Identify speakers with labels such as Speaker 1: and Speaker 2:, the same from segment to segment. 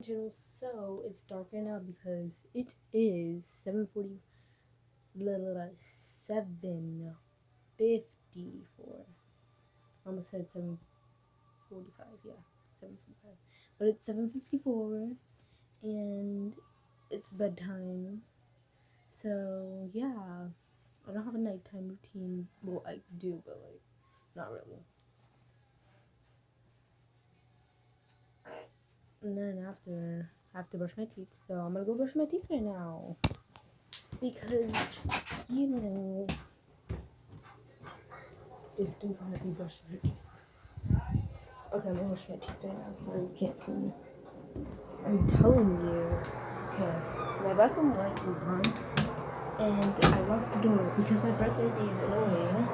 Speaker 1: so it's dark right now because it is 740 blah, blah, blah, 754 almost said 745 yeah 745 but it's 754 and it's bedtime. So yeah i don't have a nighttime routine. Well i do but like not really and then after I have to brush my teeth, so I'm gonna go brush my teeth right now because you know it's still gonna be brushing my teeth. Okay, I'm gonna brush my teeth right now so you can't see me. I'm telling you. Okay, my bathroom light is on, and I locked the door because my birthday is annoying.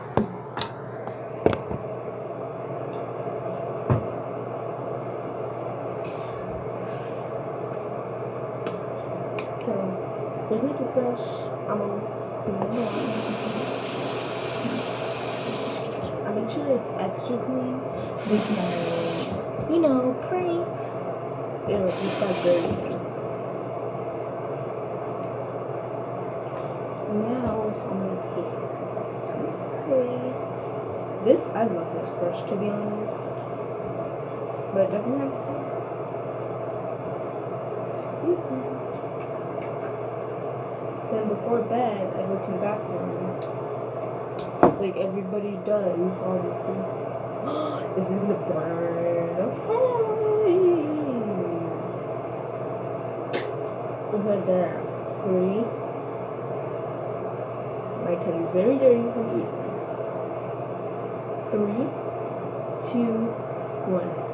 Speaker 1: So, here's out. I make sure it's extra clean because, you know, pranks. It'll just like dirty. Now, I'm gonna take this toothpaste. This, I love this brush to be honest. But it doesn't have. Excuse me. Then before bed, I go to the bathroom. Like everybody does, obviously. this is gonna burn. Okay. What's that? Three. My tongue is very dirty from eating. Three, two, one.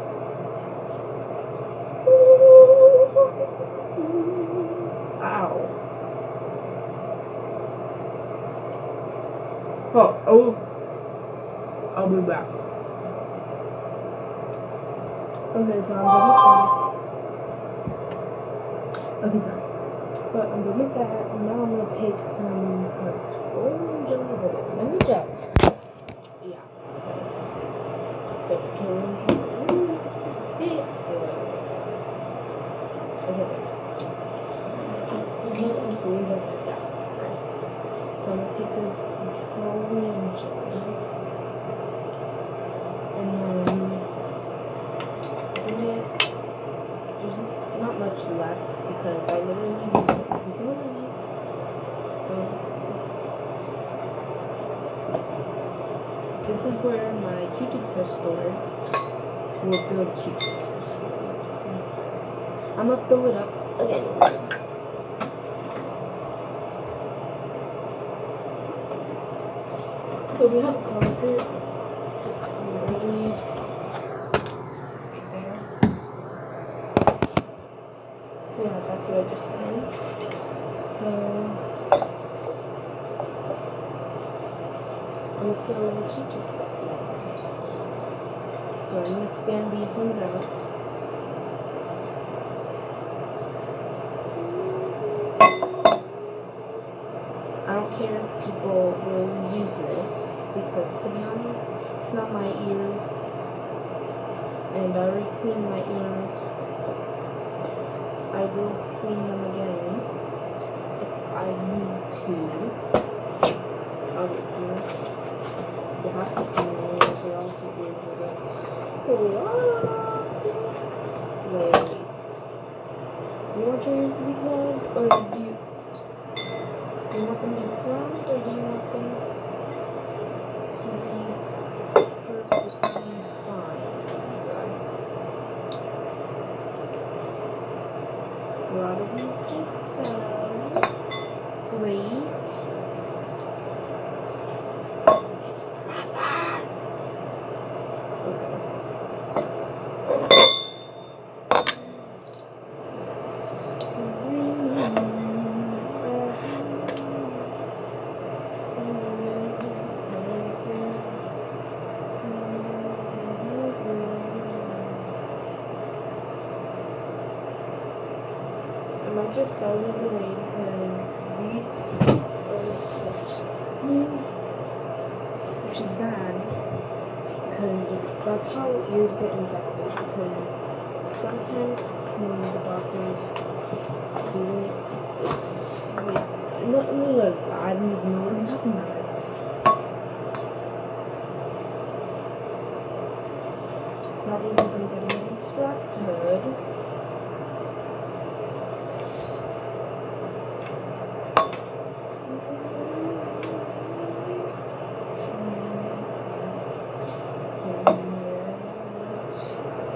Speaker 1: Oh, oh. I'll be back. Okay, so I'm done with that. Okay, sorry. But I'm done with that. and Now I'm gonna take some petroleum jelly. Hold on, Let me just. Yeah. Okay, so petroleum jelly. Yeah. Okay. You can't just leave it like that. Sorry. So I'm gonna take this petroleum jelly and then in it there's not much left because I literally use it every single night. Um, this is where my Q-tips are stored. Well, the Q-tips are stored. So I'm gonna fill it up again. So we have a closet. There. So yeah, that's what I just went. So Gonna fill the Q-tips up now. So I'm gonna scan these ones out. I don't care if people will use this because to be honest, it's not my ears. And I already cleaned my ears. I will clean them again if I need to. Obviously. You clogged. Wait. Do you want your ears to be clogged? Or do you do you want them to be clogged or do you want them to be perfectly fine? A lot of these just fell. Great. Okay. I might just throw these away because these which is bad because that's how ears get infected because sometimes when the doctors do it, it's like, no, no, look, I don't even know what I'm talking about. Probably because I'm getting distracted.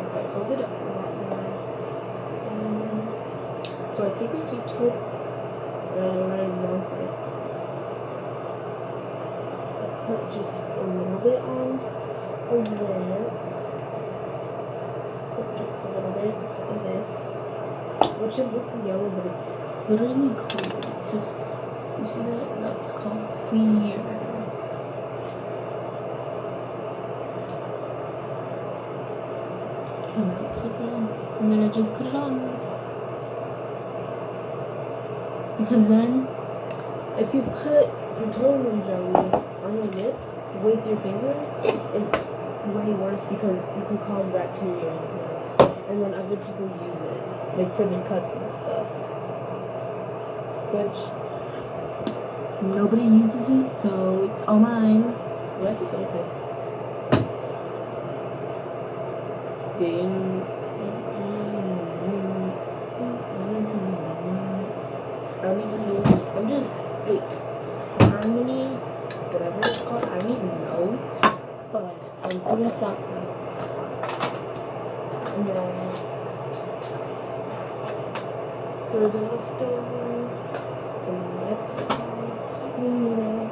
Speaker 1: So I fold it up a lot more. Um, So I take a Q-tip and I once I I put just a little bit on of this. Put just a little bit of this. Which it looks yellow, but it's
Speaker 2: Literally clear. Just you see that? That's called clear. And that's it on. And then I just put it on. Because then
Speaker 1: if you put petroleum jelly on your lips with your finger, it's way worse because you could cause bacteria. And then other people use it, like for their cuts and stuff. Which
Speaker 2: nobody uses it, so it's all mine.
Speaker 1: That's so good. Ding. I don't even know. I'm just wait. Harmony, whatever it's called. I don't even know. But I was doing something. And then we're the leftover from the next time. we need it.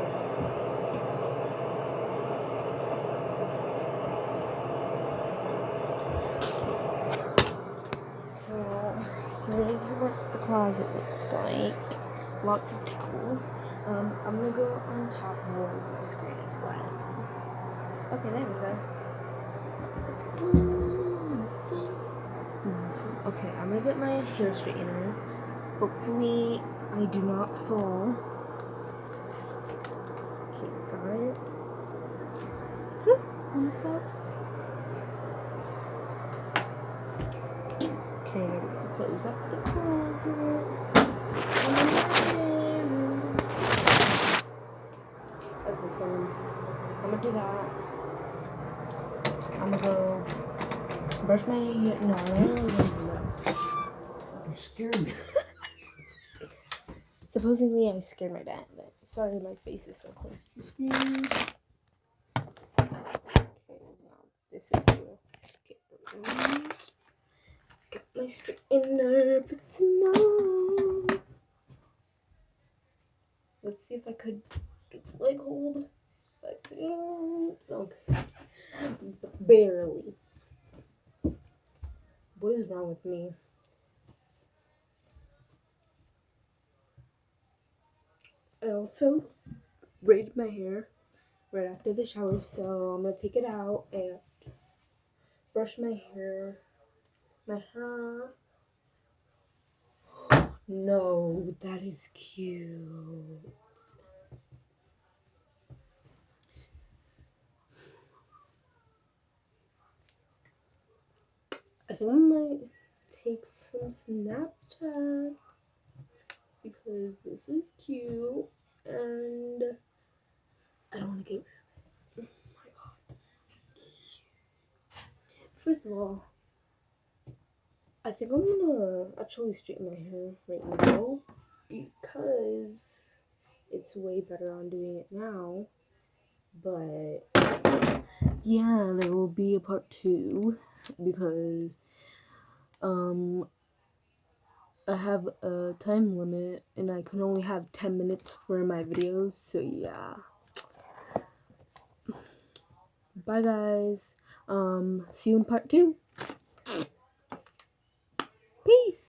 Speaker 1: So here's the closet looks like. Lots of towels. Um, I'm gonna go on top of my screen as well. Okay, there we go. Okay, I'm gonna get my hair straightener. Hopefully, I do not fall. Okay, got it. Almost fell. Okay, close up the closet. Okay, so I'm gonna do that. I'm gonna go brush my hair. No, I don't really want to do that.
Speaker 3: You scared me.
Speaker 1: Supposedly, I scared my dad, but sorry, my face is so close to the screen. Okay, now this is the. Okay, my straightener for tomorrow. Let's see if I could get the leg hold. I couldn't. Mm, okay. Barely. What is wrong with me? I also braided my hair right after the shower, so I'm gonna take it out and brush my hair. My hair. No, that is cute. I think I might take some Snapchat because this is cute and I don't want to get rid of it. Oh my god, this is cute. First of all, I think I'm gonna actually straighten my hair right now because it's way better on doing it now. But yeah, there will be a part two because um I have a time limit and I can only have 10 minutes for my videos, so yeah. Bye guys. Um see you in part 2. Peace.